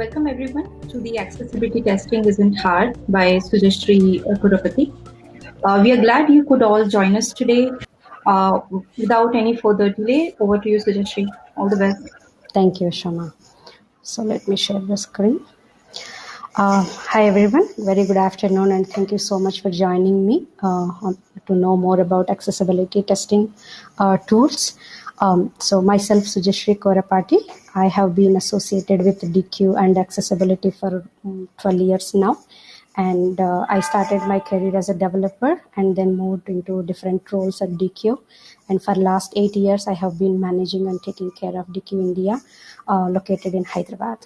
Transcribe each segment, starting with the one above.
Welcome everyone to the Accessibility Testing Isn't Hard by Sujashri Kurapati. Uh, we are glad you could all join us today. Uh, without any further delay, over to you, Sujashri. All the best. Thank you, Shama. So let me share the screen. Uh, hi everyone, very good afternoon and thank you so much for joining me uh, to know more about accessibility testing uh, tools. Um, so myself, Sujashri Kurapati, I have been associated with Deque and accessibility for um, 12 years now. And uh, I started my career as a developer and then moved into different roles at Deque. And for last eight years, I have been managing and taking care of Deque India, uh, located in Hyderabad.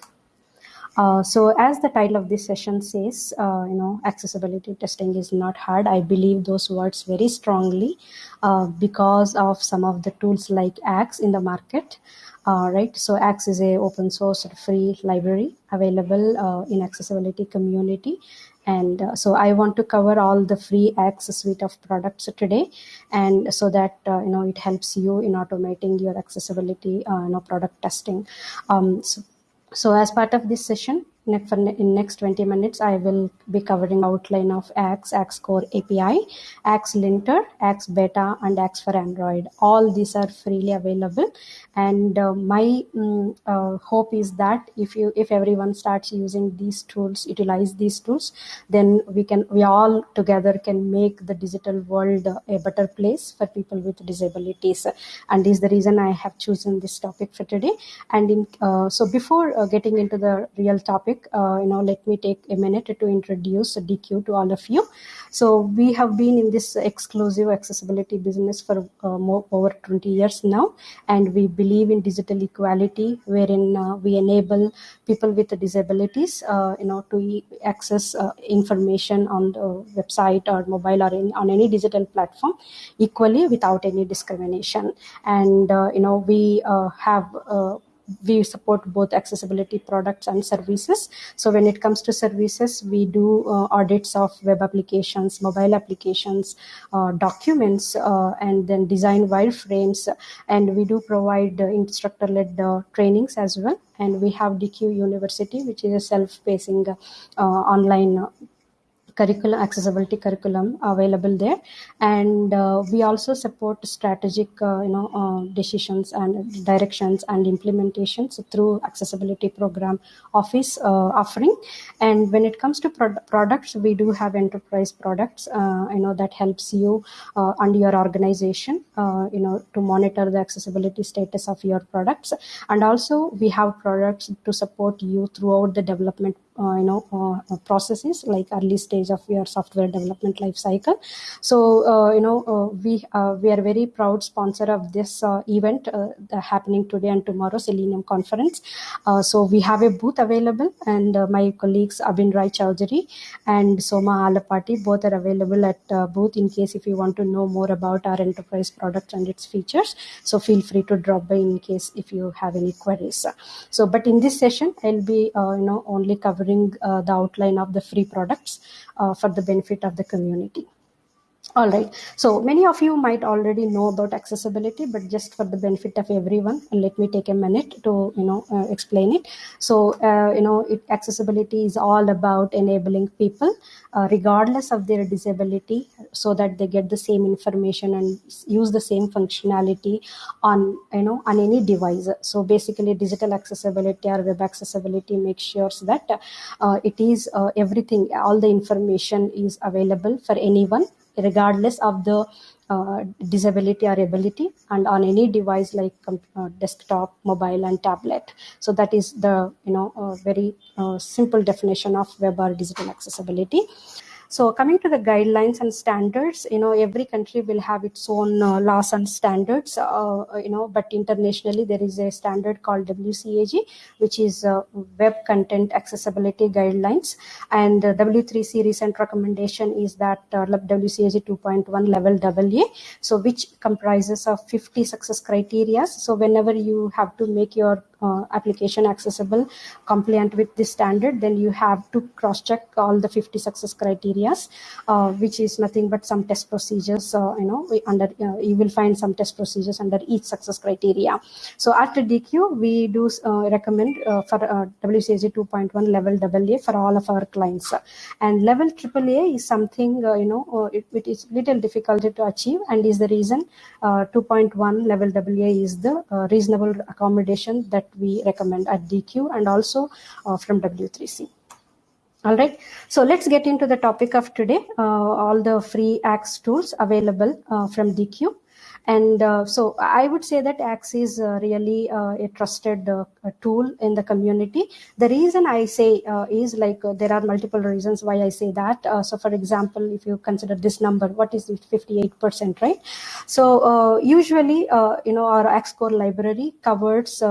Uh, so as the title of this session says, uh, you know, accessibility testing is not hard. I believe those words very strongly uh, because of some of the tools like Axe in the market. Uh, right, so Axe is a open source free library available uh, in accessibility community, and so I want to cover all the free Axe suite of products today, and so that you know it helps you in automating your accessibility you know product testing. Um, so so as part of this session, in next 20 minutes, I will be covering outline of Axe, Axe Core API, Axe Linter, Axe Beta, and Axe for Android. All these are freely available. And uh, my um, uh, hope is that if you, if everyone starts using these tools, utilize these tools, then we can, we all together can make the digital world a better place for people with disabilities. And is the reason I have chosen this topic for today. And in, uh, so before uh, getting into the real topic, topic, uh, you know, let me take a minute to introduce Deque to all of you. So we have been in this exclusive accessibility business for uh, more, over 20 years now, and we believe in digital equality, wherein uh, we enable people with disabilities, uh, you know, to access uh, information on the website or mobile or in, on any digital platform equally without any discrimination. And uh, you know, we have we support both accessibility products and services. So when it comes to services, we do uh, audits of web applications, mobile applications, uh, documents, uh, and then design wireframes. And we do provide instructor-led uh, trainings as well. And we have Deque University, which is a self-pacing uh, online curriculum accessibility curriculum available there. And uh, we also support strategic uh, you know uh, decisions and directions and implementations through accessibility program office uh, offering. And when it comes to pro- products we do have enterprise products uh, you know that helps you uh, and your organization you know to monitor the accessibility status of your products. And also we have products to support you throughout the development uh, Uh, you know uh, uh, processes like early stage of your software development life cycle. So uh, you know uh, we we are very proud sponsor of this event happening today and tomorrow selenium conference. So we have a booth available and my colleagues abin rai Chowdhury and soma alapati both are available at booth in case if you want to know more about our enterprise product and its features. So feel free to drop by in case if you have any queries. So but in this session i'll be uh, you know only covering uh, the outline of the free products uh, for the benefit of the community. All right. So many of you might already know about accessibility, but just for the benefit of everyone, let me take a minute to you know uh, explain it. So uh, you know, it, accessibility is all about enabling people, uh, regardless of their disability, so that they get the same information and use the same functionality on you know on any device. So basically, digital accessibility or web accessibility makes sure that uh, it is uh, everything, all the information is available for anyone regardless of the uh, disability or ability and on any device like uh, desktop mobile and tablet. So that is the you know very uh, simple definition of web or digital accessibility so coming to the guidelines and standards, you know, every country will have its own uh, laws and standards, uh, you know, but internationally there is a standard called WCAG, which is uh, Web Content Accessibility Guidelines. And W3C recent recommendation is that uh, WCAG 2.1 level AA, so which comprises of 50 success criteria. So whenever you have to make your uh, application accessible, compliant with this standard, then you have to cross-check all the 50 success criterias, uh, which is nothing but some test procedures. you know, under you will find some test procedures under each success criteria. So after Deque, we do recommend for WCAG 2.1 level AA for all of our clients, and level AAA is something you know it, it is little difficult to achieve, and is the reason uh, 2.1 level AA is the uh, reasonable accommodation that we recommend at Deque and also uh, from W3C. All right, so let's get into the topic of today, all the free Axe tools available from DQ. And uh, so I would say that Axe is uh, really uh, a trusted uh, tool in the community. The reason I say uh, is like uh, there are multiple reasons why I say that. so for example, if you consider this number, what is it? 58%, right? So usually, you know, our Axe core library covers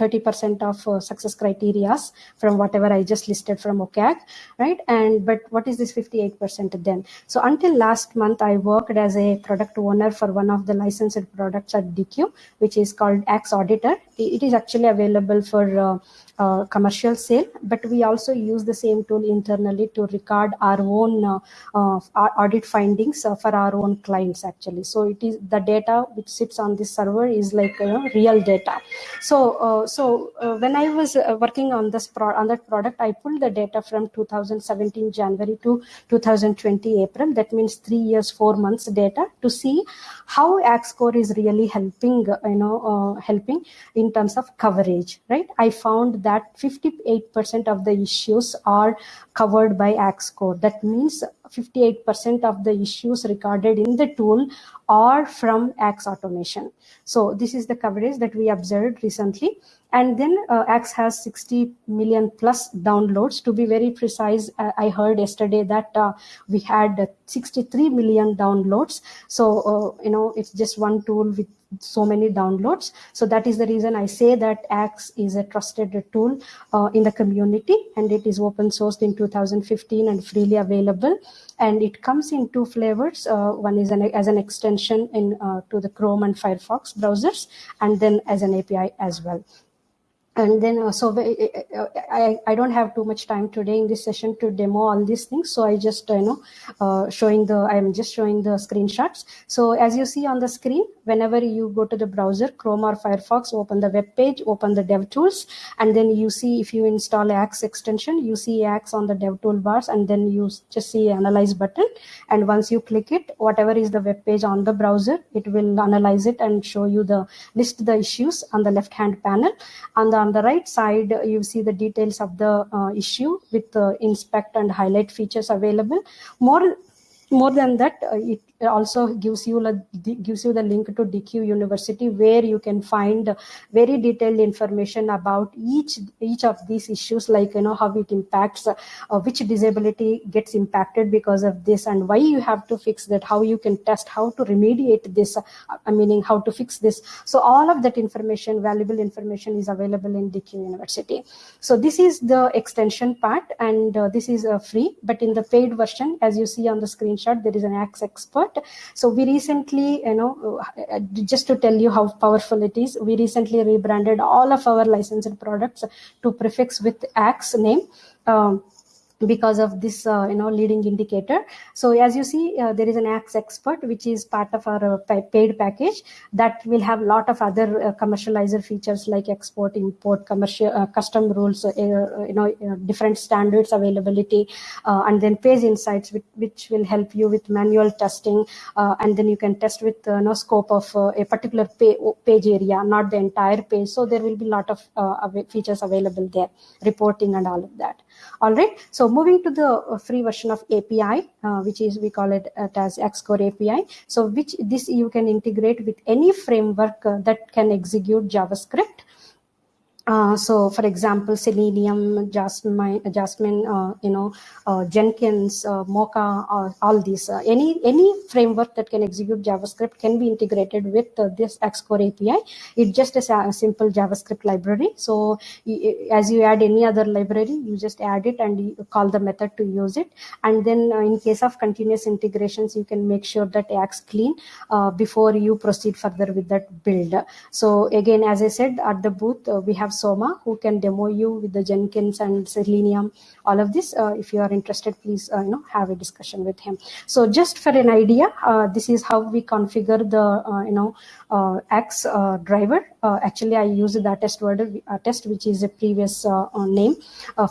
30% of uh, success criterias from whatever I just listed from WCAG, right? And but what is this 58% then? So until last month, I worked as a product owner for one of the licensed products at Deque, which is called Axe Auditor. It is actually available for uh, uh, commercial sale, but we also use the same tool internally to record our own uh, uh, audit findings uh, for our own clients actually. So it is the data which sits on this server is like you know, real data. So uh, so uh, when I was working on this pro- on that product, I pulled the data from 2017 January to 2020 April. That means three years, four months data to see how Axe Core is really helping you know helping in terms of coverage. Right? I found that that 58% of the issues are covered by Axe Core. That means 58% of the issues recorded in the tool are from Axe automation. So this is the coverage that we observed recently. And then uh, Axe has 60 million plus downloads. To be very precise, uh, I heard yesterday that uh, we had 63 million downloads. So, uh, you know, it's just one tool with so many downloads. So that is the reason I say that Axe is a trusted tool uh, in the community and it is open sourced in 2015 and freely available. And it comes in two flavors. Uh, one is an, as an extension in uh, to the Chrome and Firefox browsers, and then as an API as well and then uh, so I, I don't have too much time today in this session to demo all these things. So i just uh, you know uh, showing the i'm just showing the screenshots. So as you see on the screen whenever you go to the browser chrome or firefox open the web page open the dev tools and then you see if you install axe extension you see axe on the dev toolbars and then you just see analyze button. And once you click it whatever is the web page on the browser it will analyze it and show you the list the issues on the left hand panel. On the on the right side, you see the details of the uh, issue with the inspect and highlight features available. More more than that uh, it also gives you gives you the link to Deque university where you can find very detailed information about each each of these issues like you know how it impacts uh, which disability gets impacted because of this and why you have to fix that how you can test how to remediate this uh, i meaning how to fix this. So all of that information valuable information is available in Deque university. So this is the extension part and uh, this is uh, free but in the paid version as you see on the screenshot there is an axe expert so we recently you know uh, just to tell you how powerful it is we recently rebranded all of our licensed products to prefix with axe name. Um, because of this uh, you know leading indicator. So as you see uh, there is an axe expert which is part of our uh, paid package that will have a lot of other uh, commercializer features like export import commercial uh, custom rules uh, you know different standards availability and then page insights which, which, will help you with manual testing and then you can test with no scope of a particular pay, page area not the entire page. So there will be a lot of features available there reporting and all of that all right. So moving to the uh, free version of api uh, which is we call it uh, as Axe Core api so which this you can integrate with any framework uh, that can execute javascript uh, so, for example, Selenium, Jasmine, Jasmine, uh, you know, uh, Jenkins, uh, Mocha, all these, uh, any any framework that can execute JavaScript can be integrated with this Axe Core API. It's just a, a, simple JavaScript library. So, as you add any other library, you just add it and you call the method to use it. And then, in case of continuous integrations, you can make sure that acts clean before you proceed further with that build. So, again, as I said, at the booth, we have Soma who can demo you with the Jenkins and Selenium, all of this. Uh, if you are interested, please uh, you know have a discussion with him. So just for an idea, uh, this is how we configure the uh, you know uh, uh, driver. actually, I use the test word test, which is a previous name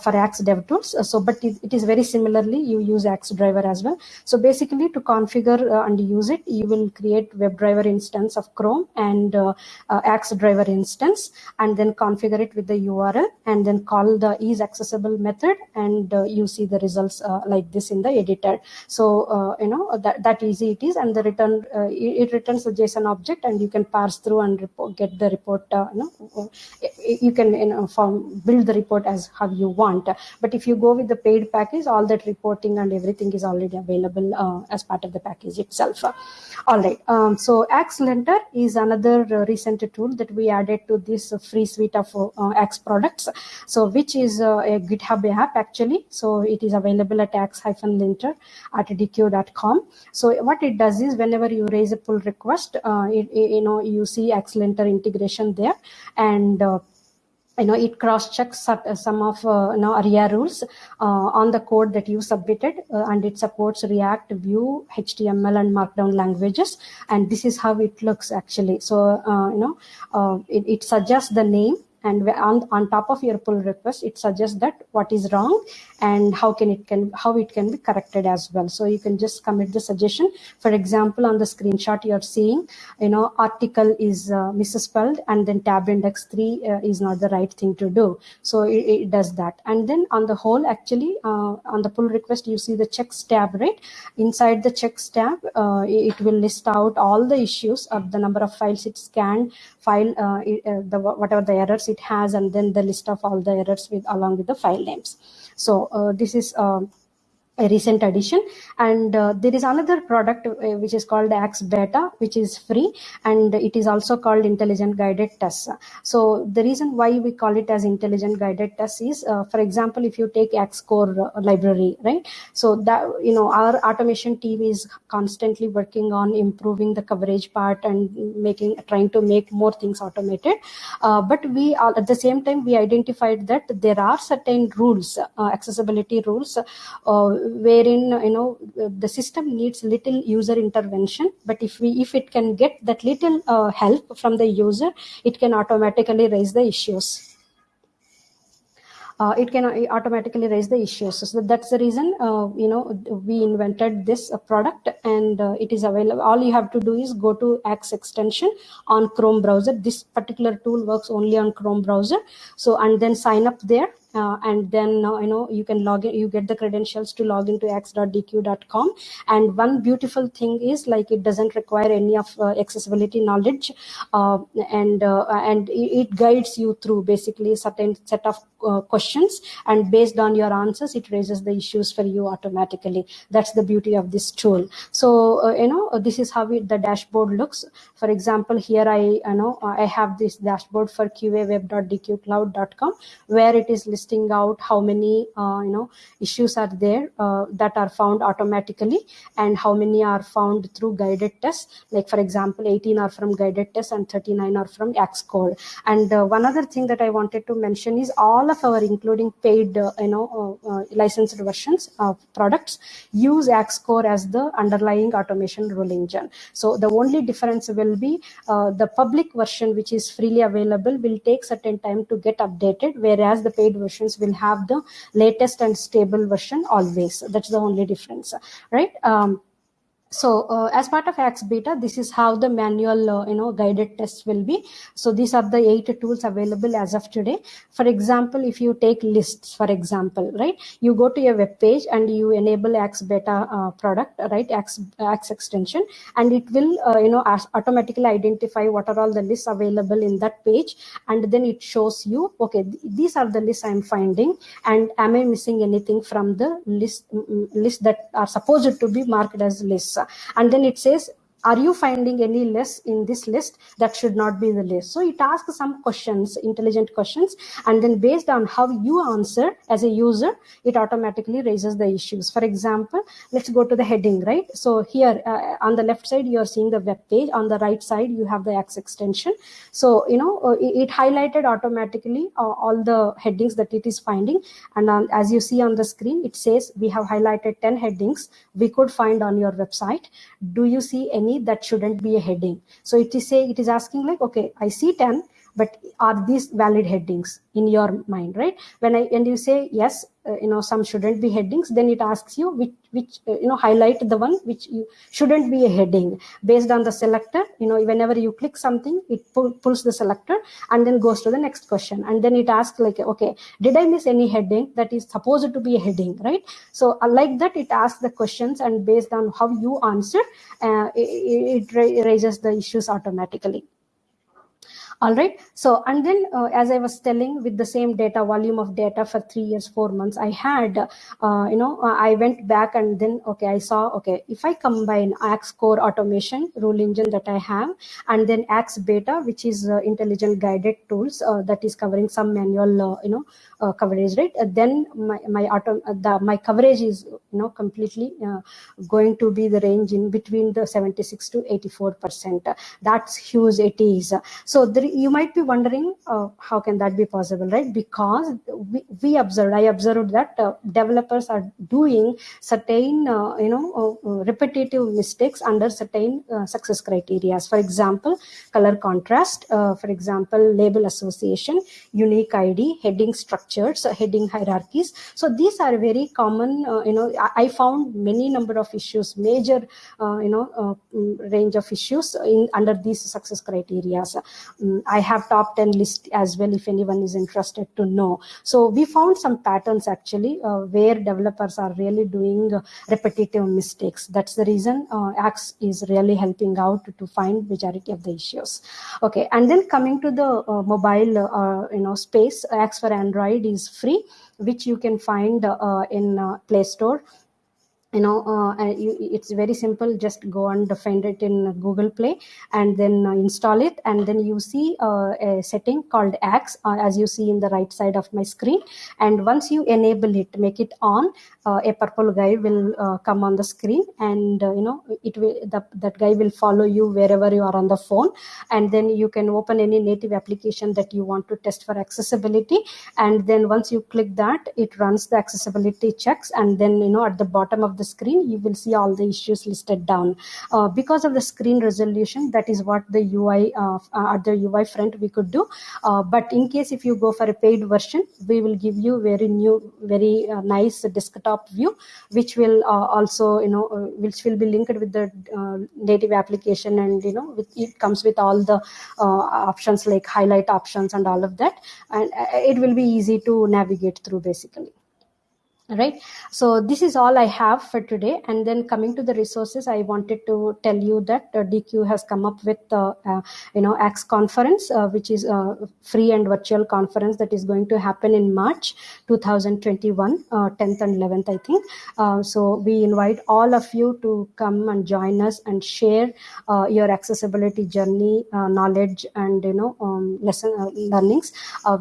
for Axe DevTools. so, but it, it is very similarly you use Axe driver as well. So basically, to configure and use it, you will create WebDriver instance of Chrome and Axe driver instance, and then configure it with the URL and then call the is accessible method and uh, you see the results uh, like this in the editor. So, uh, you know, that, that easy it is and the return, uh, it, returns the JSON object and you can parse through and report, get the report, uh, you know, you can you know, form, build the report as how you want. But if you go with the paid package, all that reporting and everything is already available as part of the package itself. All right. Um, so Axe Linter is another recent tool that we added to this free suite of uh, Axe products. So which is uh, a GitHub app actually. So it is available at axe-linter at deque.com. So what it does is whenever you raise a pull request, uh, it, it, you know, you see Axe Linter integration there and uh, you know it cross checks some of uh, you know aria rules uh, on the code that you submitted uh, and it supports react vue html and markdown languages and this is how it looks actually so uh, you know uh, it, it suggests the name and on, on top of your pull request it suggests that what is wrong and how can it can how it can be corrected as well. So you can just commit the suggestion. For example on the screenshot you're seeing you know article is uh, misspelled and then tab index 3 uh, is not the right thing to do. So it, it does that. And then on the whole actually uh, on the pull request you see the checks tab right? Inside the checks tab uh, it will list out all the issues of the number of files it scanned file uh, uh, the whatever the errors it has and then the list of all the errors with along with the file names. So uh, this is um, a recent addition. And uh, there is another product uh, which is called axe beta which is free and it is also called intelligent guided tests so the reason why we call it as intelligent guided tests is uh, for example if you take axe core uh, library right? So that you know our automation team is constantly working on improving the coverage part and making trying to make more things automated. Uh, but we are, at the same time we identified that there are certain rules uh, accessibility rules wherein you know the system needs little user intervention but if we if it can get that little uh, help from the user it can automatically raise the issues uh, it can uh, automatically raise the issues. So that's the reason, uh, you know, we invented this uh, product and uh, it is available. All you have to do is go to Axe extension on Chrome browser. This particular tool works only on Chrome browser. So, and then sign up there uh, and then uh, you know you can log in you get the credentials to log into axe.deque.com and one beautiful thing is like it doesn't require any of uh, accessibility knowledge uh, and uh, and it guides you through basically a certain set of uh, questions. And based on your answers it raises the issues for you automatically. That's the beauty of this tool. So you know this is how it, the dashboard looks. For example here i you know i have this dashboard for qaweb.dequecloud.com where it is listing out how many uh, you know issues are there uh, that are found automatically and how many are found through guided tests. Like for example 18 are from guided tests and 39 are from Axe Core and uh, one other thing that I wanted to mention is all of our including paid uh, you know uh, uh, licensed versions of products use Axe Core as the underlying automation rule engine. So the only difference will be the public version which is freely available will take certain time to get updated whereas the paid version versions will have the latest and stable version always. That's the only difference right? Um, so uh, as part of axe beta this is how the manual uh, you know guided tests will be. So these are the eight tools available as of today. For example if you take lists for example right you go to your web page and you enable axe beta uh, product right axe, axe extension and it will uh, you know automatically identify what are all the lists available in that page and then it shows you okay th these are the lists i'm finding and am i missing anything from the list list that are supposed to be marked as lists and then it says are you finding any less in this list? That should not be in the list. So it asks some questions intelligent questions and then based on how you answer as a user it automatically raises the issues. For example let's go to the heading right? So here uh, on the left side you are seeing the web page. On the right side you have the Axe extension. So you know uh, it, highlighted automatically uh, all the headings that it is finding. And um, as you see on the screen it says we have highlighted 10 headings we could find on your website. Do you see any that shouldn't be a heading. So it is say it is asking like okay i see 10 but are these valid headings in your mind right? When i and you say yes uh, you know some shouldn't be headings then it asks you which which uh, you know highlight the one which you shouldn't be a heading. Based on the selector you know whenever you click something it pull, pulls the selector and then goes to the next question. And then it asks like okay did i miss any heading that is supposed to be a heading right? So uh, like that it asks the questions and based on how you answer uh, it, it raises the issues automatically all right. So and then uh, as i was telling with the same data volume of data for three years four months i had uh, you know uh, i went back and then okay i saw okay if i combine axe core automation rule engine that i have and then axe beta which is uh, intelligent guided tools uh, that is covering some manual uh, you know coverage right? Then my my auto the my coverage is you know completely going to be the range in between the 76 to 84 percent. That's huge it is. So there, you might be wondering how can that be possible right because we, we observed i observed that developers are doing certain you know repetitive mistakes under certain success criteria for example color contrast for example label association unique id heading structures, uh, heading hierarchies. So these are very common, uh, you know, I, I, found many number of issues, major, uh, you know, mm, range of issues in under these success criteria. Um, I have top 10 list as well if anyone is interested to know. So we found some patterns actually where developers are really doing repetitive mistakes. That's the reason Axe is really helping out to find majority of the issues. Okay, and then coming to the uh, mobile, uh, you know, space, Axe for Android is free, which you can find uh, in uh, Play Store you know uh, you, it's very simple. Just go and find it in google play and then uh, install it. And then you see uh, a setting called axe uh, as you see in the right side of my screen. And once you enable it make it on uh, a purple guy will uh, come on the screen. And you know it will the, that guy will follow you wherever you are on the phone. And then you can open any native application that you want to test for accessibility. And then once you click that it runs the accessibility checks. And then you know at the bottom of the screen, you will see all the issues listed down. Uh, because of the screen resolution, that is what the UI uh, at the UI front we could do. Uh, but in case if you go for a paid version, we will give you very new, very uh, nice desktop view, which will uh, also, you know, uh, which will be linked with the native application and, you know, with, it comes with all the options like highlight options and all of that. And it will be easy to navigate through basically right? So this is all i have for today. And then coming to the resources i wanted to tell you that uh, Deque has come up with uh, uh, you know axe conference uh, which is a free and virtual conference that is going to happen in march 2021 10th uh, and 11th i think. Uh, so we invite all of you to come and join us and share your accessibility journey knowledge and you know um, lesson learnings.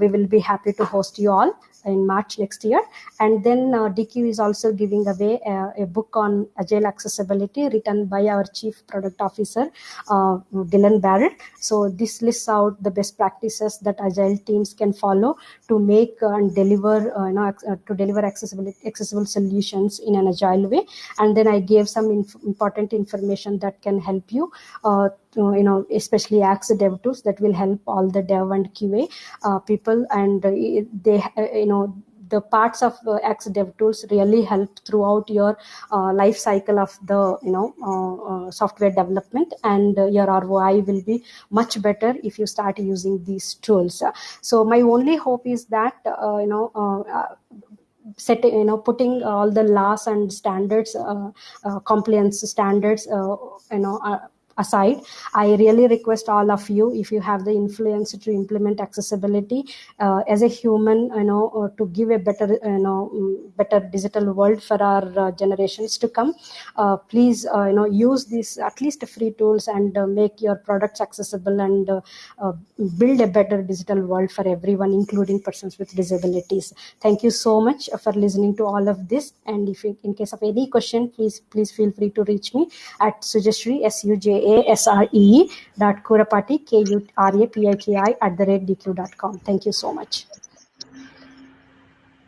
We will be happy to host you all in March next year. And then uh, Deque is also giving away a, a, book on agile accessibility written by our chief product officer, uh, Dylan Barrell. So this lists out the best practices that agile teams can follow to make and deliver, uh, you know, uh, to deliver accessibility, accessible solutions in an agile way. And then I gave some inf important information that can help you uh, uh, you know, especially Axe dev tools that will help all the dev and QA uh, people. And uh, they, uh, you know, the parts of uh, Axe DevTools really help throughout your uh, life cycle of the you know uh, uh, software development, and your ROI will be much better if you start using these tools. So my only hope is that you know setting you know putting all the laws and standards uh, uh, compliance standards uh, you know aside i really request all of you if you have the influence to implement accessibility uh, as a human you know uh, to give a better you know mm, better digital world for our uh, generations to come. Uh, please you know use these at least free tools and make your products accessible and build a better digital world for everyone including persons with disabilities. Thank you so much for listening to all of this. And if you, in case of any question please please feel free to reach me at sujashree s-u-j a-S-R-E dot Kurapati, K-U-R-A-P-I-K-I at the rate deque dot com. Thank you so much.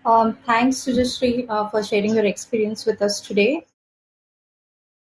Um, thanks, Sujashree, uh, for sharing your experience with us today.